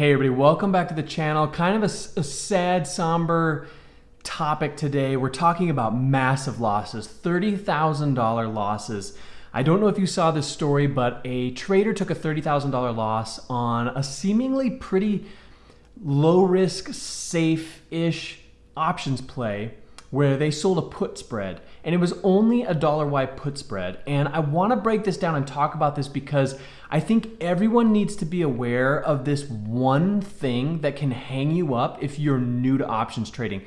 Hey everybody, welcome back to the channel. Kind of a, a, sad, somber topic today. We're talking about massive losses, $30,000 losses. I don't know if you saw this story, but a trader took a $30,000 loss on a seemingly pretty low risk, safe-ish options play where they sold a put spread and it was only a dollar wide put spread. And I want to break this down and talk about this because I think everyone needs to be aware of this one thing that can hang you up if you're new to options trading.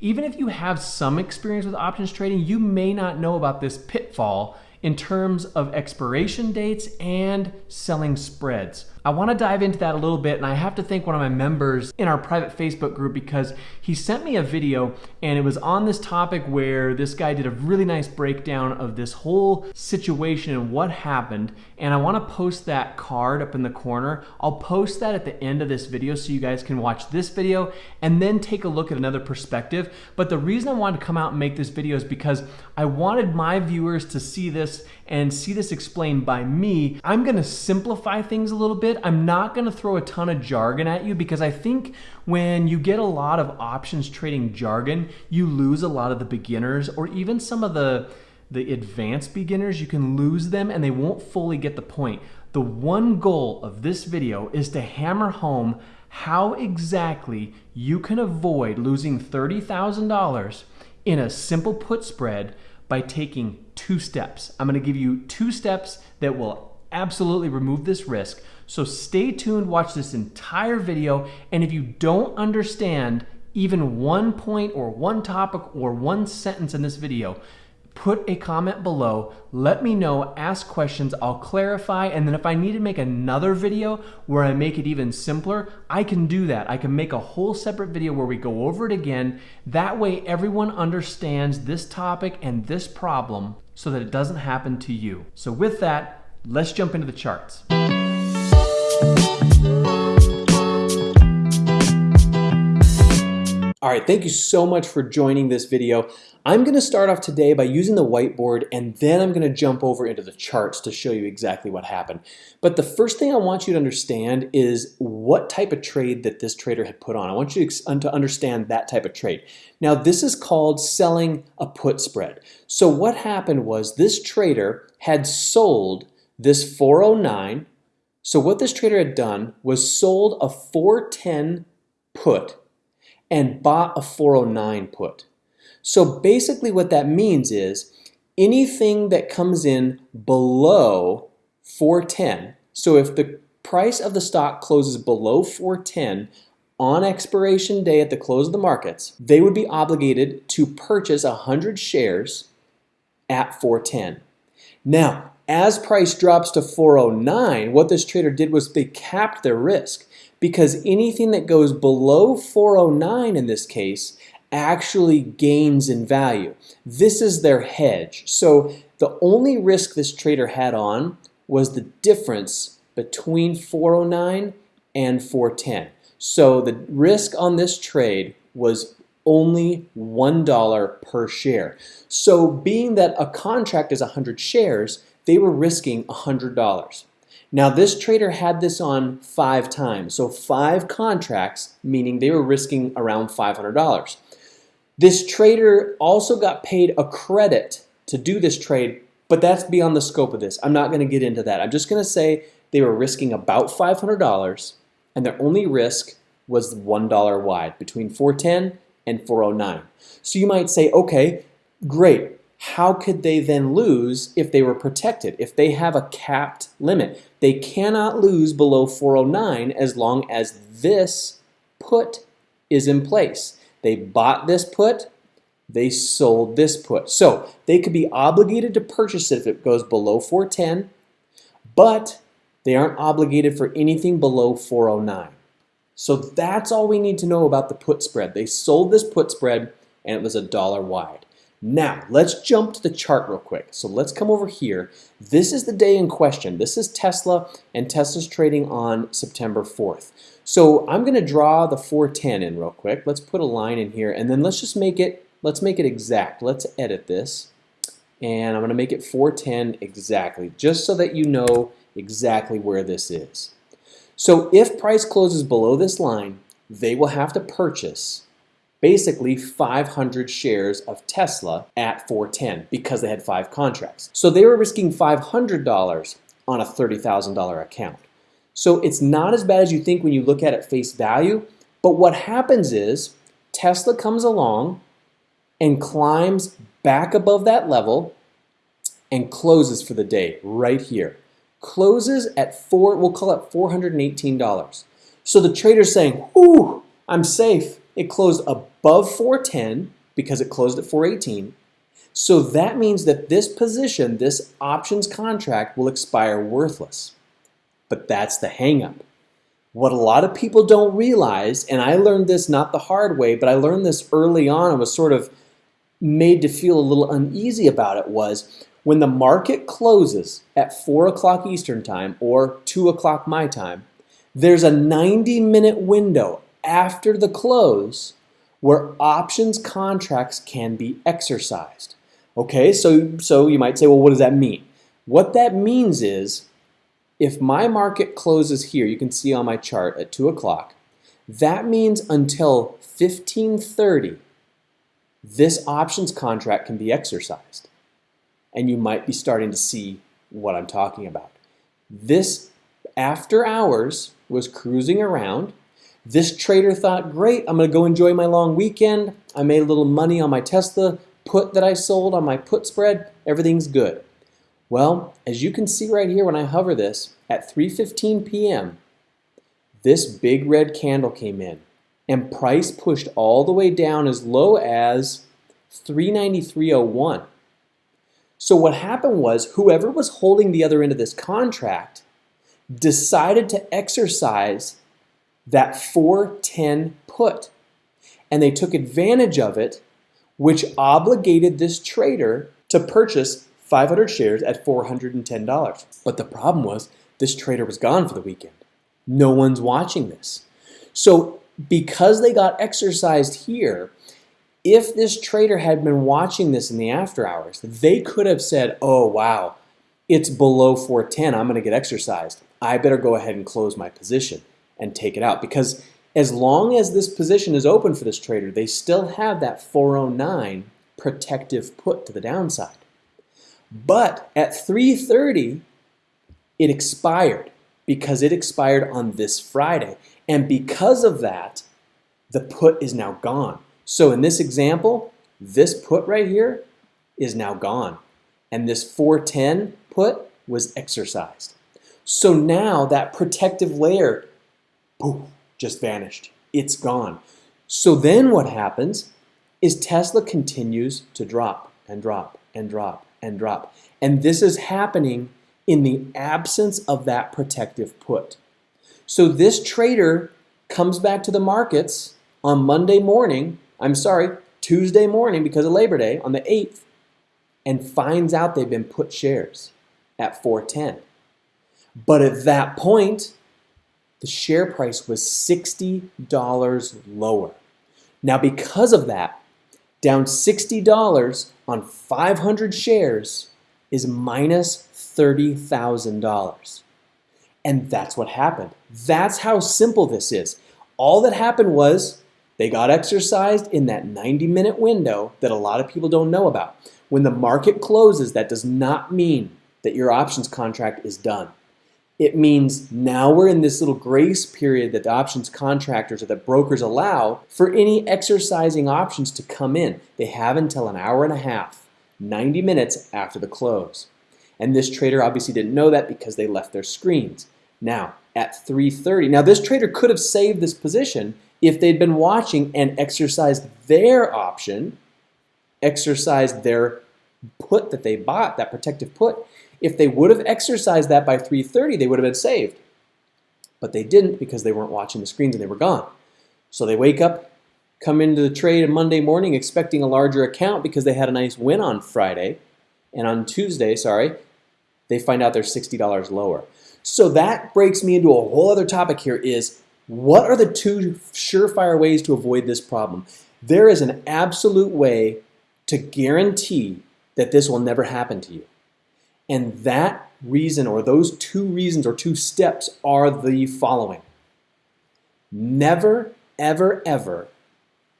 Even if you have some experience with options trading, you may not know about this pitfall in terms of expiration dates and selling spreads. I want to dive into that a little bit and I have to thank one of my members in our private Facebook group because he sent me a video and it was on this topic where this guy did a really nice breakdown of this whole situation and what happened and I want to post that card up in the corner. I'll post that at the end of this video so you guys can watch this video and then take a look at another perspective. But the reason I wanted to come out and make this video is because I wanted my viewers to see this and see this explained by me. I'm going to simplify things a little bit it. I'm not going to throw a ton of jargon at you because I think when you get a lot of options trading jargon, you lose a lot of the beginners or even some of the the advanced beginners, you can lose them and they won't fully get the point. The one goal of this video is to hammer home how exactly you can avoid losing $30,000 in a simple put spread by taking two steps. I'm gonna give you two steps that will absolutely remove this risk. So stay tuned, watch this entire video, and if you don't understand even one point or one topic or one sentence in this video, put a comment below, let me know, ask questions, I'll clarify, and then if I need to make another video where I make it even simpler, I can do that. I can make a whole separate video where we go over it again. That way everyone understands this topic and this problem so that it doesn't happen to you. So with that, let's jump into the charts. All right, thank you so much for joining this video. I'm gonna start off today by using the whiteboard and then I'm gonna jump over into the charts to show you exactly what happened. But the first thing I want you to understand is what type of trade that this trader had put on. I want you to understand that type of trade. Now this is called selling a put spread. So what happened was this trader had sold this 409 so what this trader had done was sold a 410 put and bought a 409 put. So basically what that means is anything that comes in below 410, so if the price of the stock closes below 410 on expiration day at the close of the markets, they would be obligated to purchase 100 shares at 410. Now, as price drops to 409, what this trader did was they capped their risk because anything that goes below 409 in this case actually gains in value. This is their hedge. So the only risk this trader had on was the difference between 409 and 410. So the risk on this trade was only $1 per share. So being that a contract is 100 shares, they were risking $100. Now this trader had this on five times, so five contracts, meaning they were risking around $500. This trader also got paid a credit to do this trade, but that's beyond the scope of this. I'm not gonna get into that. I'm just gonna say they were risking about $500 and their only risk was $1 wide between 410 and 409. So you might say, okay, great, how could they then lose if they were protected? If they have a capped limit, they cannot lose below 409 as long as this put is in place. They bought this put, they sold this put. So they could be obligated to purchase it if it goes below 410, but they aren't obligated for anything below 409. So that's all we need to know about the put spread. They sold this put spread and it was a dollar wide. Now, let's jump to the chart real quick. So let's come over here. This is the day in question. This is Tesla, and Tesla's trading on September 4th. So I'm going to draw the 410 in real quick. Let's put a line in here, and then let's just make it, let's make it exact. Let's edit this, and I'm going to make it 410 exactly, just so that you know exactly where this is. So if price closes below this line, they will have to purchase basically 500 shares of Tesla at 410 because they had five contracts. So they were risking $500 on a $30,000 account. So it's not as bad as you think when you look at it face value, but what happens is Tesla comes along and climbs back above that level and closes for the day right here. Closes at four, we'll call it $418. So the trader's saying, ooh, I'm safe. It closed above 410 because it closed at 418. So that means that this position, this options contract will expire worthless. But that's the hangup. What a lot of people don't realize, and I learned this not the hard way, but I learned this early on and was sort of made to feel a little uneasy about it was when the market closes at 4 o'clock Eastern Time or 2 o'clock my time, there's a 90 minute window after the close where options contracts can be exercised. Okay, so, so you might say, well, what does that mean? What that means is if my market closes here, you can see on my chart at 2 o'clock, that means until 1530, this options contract can be exercised. And you might be starting to see what I'm talking about. This after hours was cruising around. This trader thought, great, I'm going to go enjoy my long weekend. I made a little money on my Tesla put that I sold on my put spread. Everything's good. Well, as you can see right here when I hover this, at 3.15 p.m., this big red candle came in and price pushed all the way down as low as 393.01. So what happened was whoever was holding the other end of this contract decided to exercise that 410 put. And they took advantage of it, which obligated this trader to purchase 500 shares at $410. But the problem was this trader was gone for the weekend. No one's watching this. So because they got exercised here, if this trader had been watching this in the after hours, they could have said, oh, wow, it's below 410. I'm going to get exercised. I better go ahead and close my position and take it out because as long as this position is open for this trader, they still have that 409 protective put to the downside. But at 330, it expired because it expired on this Friday. And because of that, the put is now gone. So in this example, this put right here is now gone. And this 410 put was exercised. So now that protective layer, poof, just vanished. It's gone. So then what happens is Tesla continues to drop and drop and drop and drop. And this is happening in the absence of that protective put. So this trader comes back to the markets on Monday morning, I'm sorry, Tuesday morning because of Labor Day on the 8th, and finds out they've been put shares at 410. But at that point, the share price was $60 lower. Now, because of that, down $60 on 500 shares is minus $30,000. And that's what happened. That's how simple this is. All that happened was they got exercised in that 90 minute window that a lot of people don't know about. When the market closes, that does not mean that your options contract is done. It means now we're in this little grace period that the options contractors or the brokers allow for any exercising options to come in. They have until an hour and a half, 90 minutes after the close. And this trader obviously didn't know that because they left their screens. Now, at 3.30, now this trader could have saved this position if they'd been watching and exercised their option, exercised their put that they bought, that protective put. If they would have exercised that by 3.30, they would have been saved. But they didn't because they weren't watching the screens and they were gone. So they wake up, come into the trade on Monday morning expecting a larger account because they had a nice win on Friday. And on Tuesday, sorry, they find out they're $60 lower. So that breaks me into a whole other topic here is what are the two surefire ways to avoid this problem? There is an absolute way to guarantee that this will never happen to you. And that reason or those two reasons or two steps are the following. Never, ever, ever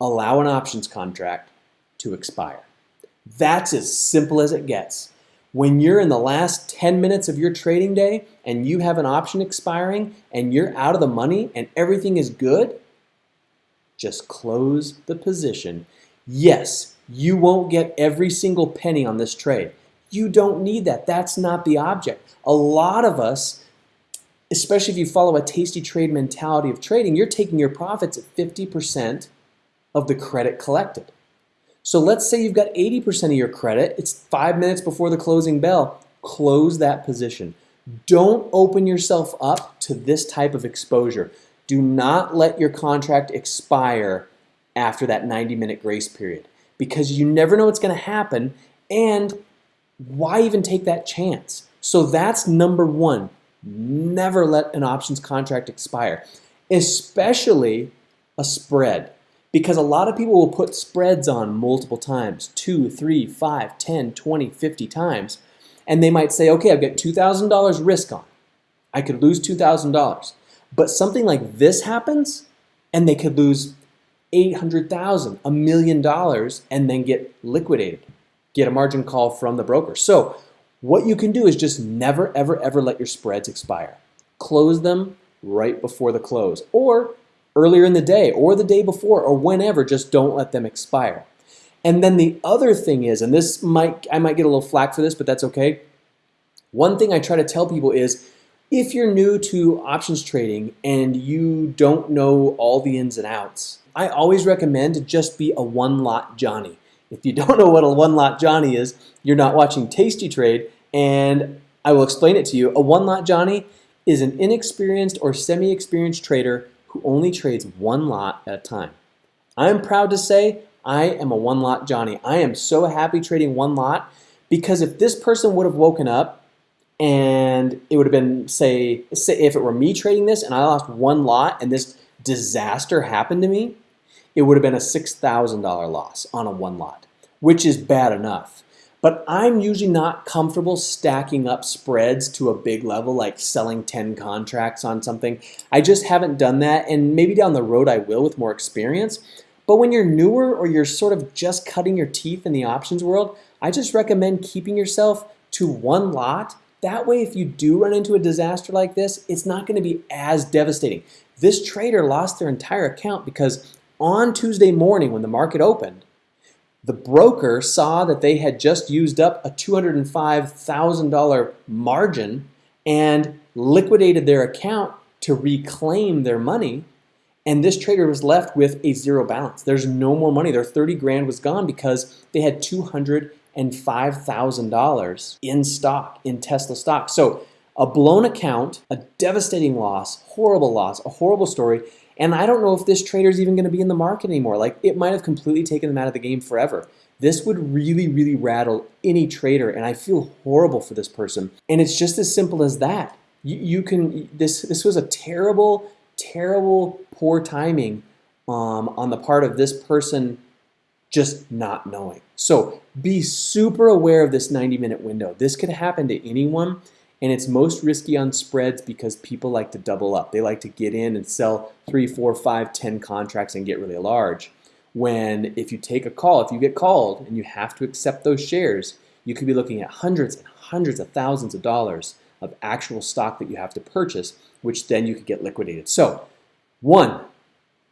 allow an options contract to expire. That's as simple as it gets. When you're in the last 10 minutes of your trading day and you have an option expiring and you're out of the money and everything is good, just close the position. Yes, you won't get every single penny on this trade. You don't need that. That's not the object. A lot of us, especially if you follow a tasty trade mentality of trading, you're taking your profits at 50% of the credit collected. So let's say you've got 80% of your credit, it's five minutes before the closing bell, close that position. Don't open yourself up to this type of exposure. Do not let your contract expire after that 90 minute grace period because you never know what's going to happen and why even take that chance? So that's number one. Never let an options contract expire, especially a spread because a lot of people will put spreads on multiple times, two, three, five, 10, 20, 50 times, and they might say, okay, I've got $2,000 risk on. I could lose $2,000. But something like this happens, and they could lose 800,000, a million dollars, and then get liquidated, get a margin call from the broker. So what you can do is just never, ever, ever let your spreads expire. Close them right before the close, or earlier in the day or the day before or whenever, just don't let them expire. And then the other thing is, and this might, I might get a little flack for this, but that's okay. One thing I try to tell people is if you're new to options trading and you don't know all the ins and outs, I always recommend to just be a one lot Johnny. If you don't know what a one lot Johnny is, you're not watching Tasty Trade, and I will explain it to you. A one lot Johnny is an inexperienced or semi experienced trader who only trades one lot at a time. I'm proud to say I am a one lot Johnny. I am so happy trading one lot because if this person would have woken up and it would have been, say, say if it were me trading this and I lost one lot and this disaster happened to me, it would have been a $6,000 loss on a one lot, which is bad enough. But I'm usually not comfortable stacking up spreads to a big level, like selling 10 contracts on something. I just haven't done that, and maybe down the road I will with more experience. But when you're newer or you're sort of just cutting your teeth in the options world, I just recommend keeping yourself to one lot. That way, if you do run into a disaster like this, it's not going to be as devastating. This trader lost their entire account because on Tuesday morning when the market opened, the broker saw that they had just used up a $205,000 margin and liquidated their account to reclaim their money. And this trader was left with a zero balance. There's no more money. Their 30 grand was gone because they had $205,000 in stock, in Tesla stock. So a blown account, a devastating loss, horrible loss, a horrible story. And I don't know if this trader is even going to be in the market anymore. Like it might have completely taken them out of the game forever. This would really, really rattle any trader, and I feel horrible for this person. And it's just as simple as that. You, you can this this was a terrible, terrible, poor timing um, on the part of this person just not knowing. So be super aware of this 90 minute window. This could happen to anyone and it's most risky on spreads because people like to double up. They like to get in and sell three, four, five, ten contracts and get really large. When if you take a call, if you get called and you have to accept those shares, you could be looking at hundreds and hundreds of thousands of dollars of actual stock that you have to purchase, which then you could get liquidated. So, one,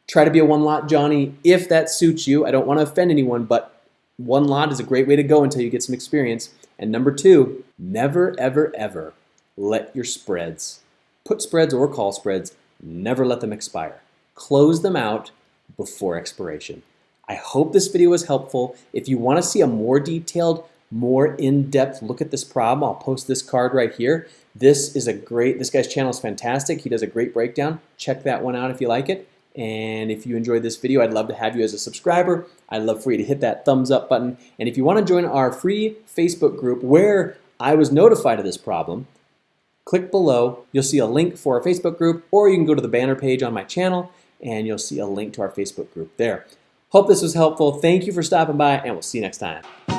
try to be a one lot Johnny if that suits you. I don't want to offend anyone, but one lot is a great way to go until you get some experience. And number two, never, ever, ever let your spreads, put spreads or call spreads, never let them expire. Close them out before expiration. I hope this video was helpful. If you want to see a more detailed, more in-depth look at this problem, I'll post this card right here. This is a great, this guy's channel is fantastic. He does a great breakdown. Check that one out if you like it. And if you enjoyed this video, I'd love to have you as a subscriber. I'd love for you to hit that thumbs up button. And if you want to join our free Facebook group where I was notified of this problem, click below. You'll see a link for our Facebook group, or you can go to the banner page on my channel and you'll see a link to our Facebook group there. Hope this was helpful. Thank you for stopping by, and we'll see you next time.